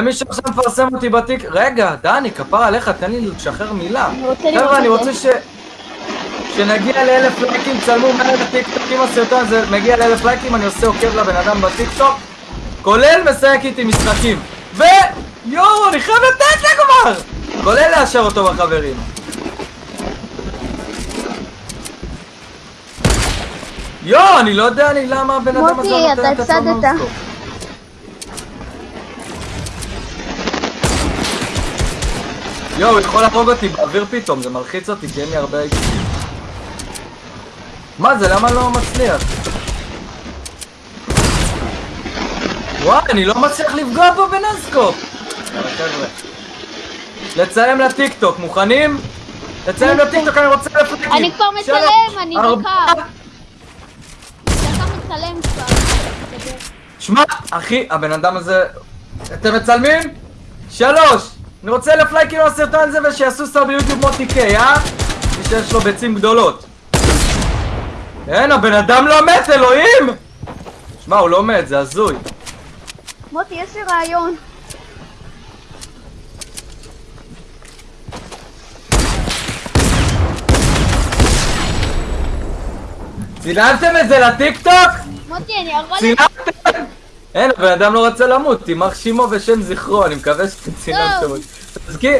ומי שעכשיו מפרסם אותי בתיק... רגע, דני, כפרה עליך, תן לי לשחרר מילה. חבר'ה, אני. רוצה ש... שנגיע לאלף לייקים, צלמו מהר לטיקטוק, אם הסרטון הזה מגיע לאלף לייקים, אני עושה עוקב לבן אדם בטיקטוק, כולל משחק איתי משחקים. ו... יואו, אני חייב לתת לה כבר! כולל לאשר אותו בחברים. יואו, אני לא יודע לי למה הבן אדם הזה נותן את עצמו הפסדת. יואו, הוא יכול להרוג אותי באוויר פתאום, זה מלחיץ אותי כי אין לי הרבה... מה זה, למה לא מצליח? וואי, אני לא מצליח לפגוע בו בנסקופ! חבר'ה. לצלם לטיקטוק, מוכנים? לצלם לטיקטוק, אני רוצה לפרקים! אני כבר מצלם, אני. דקה. אתה מצלם כבר. שמע, אחי, הבן אדם הזה... אתם מצלמים? שלוש! אני רוצה אלף לייקים לסרטון הזה ושיעשו סאב ביוטיוב מוטי קיי, אה? מי שיש לו ביצים גדולות. אין, הבן אדם לא מת, אלוהים! שמע, הוא לא מת, זה הזוי. מוטי, יש לי רעיון. צילמתם את זה לטיקטוק? מוטי, אני יכול... צילמתם? אין, הבן אדם לא רוצה למות, יימח שמו ושם זכרו, אני מקווה. אותי. תזכיר,